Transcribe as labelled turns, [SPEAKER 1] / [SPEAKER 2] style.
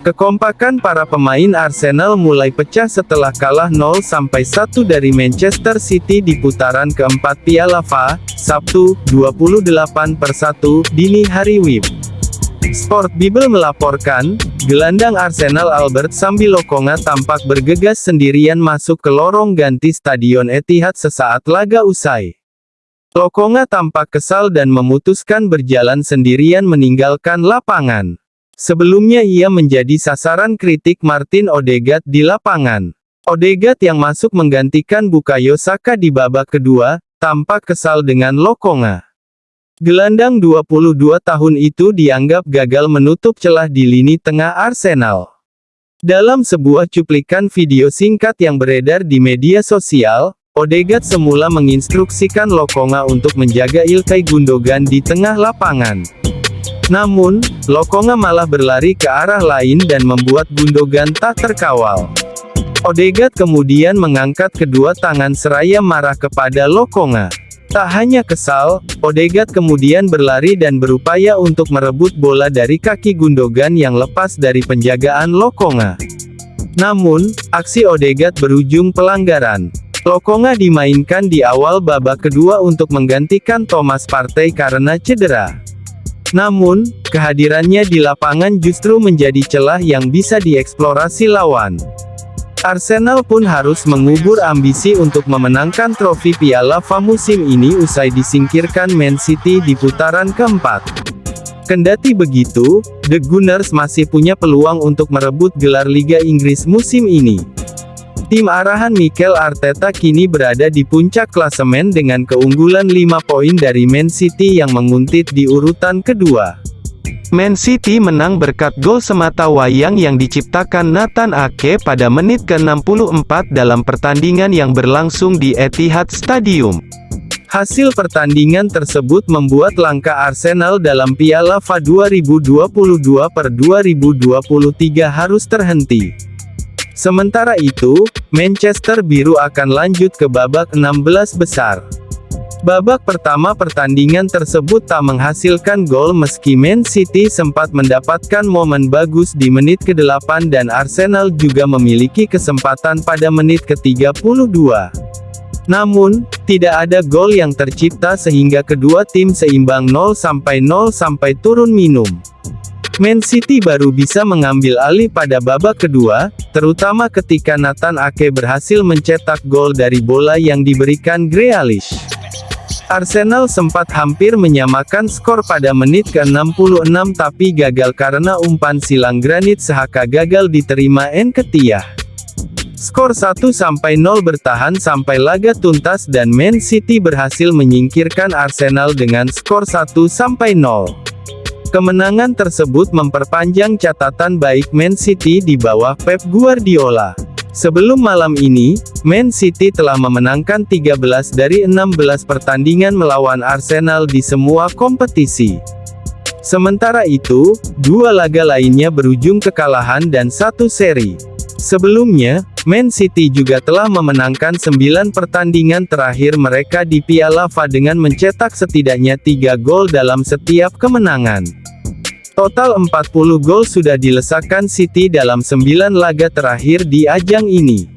[SPEAKER 1] Kekompakan para pemain Arsenal mulai pecah setelah kalah 0-1 dari Manchester City di putaran keempat Piala FA, Sabtu, 28 per 1, dini hari WIB. Sport Bible melaporkan, gelandang Arsenal Albert Sambilokonga tampak bergegas sendirian masuk ke lorong ganti Stadion Etihad sesaat laga usai. Lokonga tampak kesal dan memutuskan berjalan sendirian meninggalkan lapangan. Sebelumnya ia menjadi sasaran kritik Martin Odegaard di lapangan. Odegaard yang masuk menggantikan Bukayo Saka di babak kedua, tampak kesal dengan Lokonga. Gelandang 22 tahun itu dianggap gagal menutup celah di lini tengah Arsenal. Dalam sebuah cuplikan video singkat yang beredar di media sosial, Odegaard semula menginstruksikan Lokonga untuk menjaga Ilkay Gundogan di tengah lapangan. Namun, Lokonga malah berlari ke arah lain dan membuat Gundogan tak terkawal. Odegaard kemudian mengangkat kedua tangan seraya marah kepada Lokonga. Tak hanya kesal, Odegaard kemudian berlari dan berupaya untuk merebut bola dari kaki Gundogan yang lepas dari penjagaan Lokonga. Namun, aksi Odegaard berujung pelanggaran. Lokonga dimainkan di awal babak kedua untuk menggantikan Thomas Partey karena cedera. Namun, kehadirannya di lapangan justru menjadi celah yang bisa dieksplorasi lawan. Arsenal pun harus mengubur ambisi untuk memenangkan trofi Piala FA musim ini usai disingkirkan Man City di putaran keempat. Kendati begitu, The Gunners masih punya peluang untuk merebut gelar Liga Inggris musim ini. Tim arahan Mikel Arteta kini berada di puncak klasemen dengan keunggulan 5 poin dari Man City yang menguntit di urutan kedua. Man City menang berkat gol semata wayang yang diciptakan Nathan Ake pada menit ke-64 dalam pertandingan yang berlangsung di Etihad Stadium. Hasil pertandingan tersebut membuat langkah Arsenal dalam Piala FA 2022 per 2023 harus terhenti. Sementara itu, Manchester Biru akan lanjut ke babak 16 besar. Babak pertama pertandingan tersebut tak menghasilkan gol meski Man City sempat mendapatkan momen bagus di menit ke-8 dan Arsenal juga memiliki kesempatan pada menit ke-32. Namun, tidak ada gol yang tercipta sehingga kedua tim seimbang 0-0 sampai turun minum. Man City baru bisa mengambil alih pada babak kedua, terutama ketika Nathan Ake berhasil mencetak gol dari bola yang diberikan Grealish. Arsenal sempat hampir menyamakan skor pada menit ke-66 tapi gagal karena umpan silang granit Sehaka gagal diterima Nketiah. Skor 1-0 bertahan sampai laga tuntas dan Man City berhasil menyingkirkan Arsenal dengan skor 1-0. Kemenangan tersebut memperpanjang catatan baik Man City di bawah Pep Guardiola. Sebelum malam ini, Man City telah memenangkan 13 dari 16 pertandingan melawan Arsenal di semua kompetisi. Sementara itu, dua laga lainnya berujung kekalahan dan satu seri. Sebelumnya, Man City juga telah memenangkan 9 pertandingan terakhir mereka di Piala FA dengan mencetak setidaknya 3 gol dalam setiap kemenangan. Total 40 gol sudah dilesakan City dalam 9 laga terakhir di ajang ini.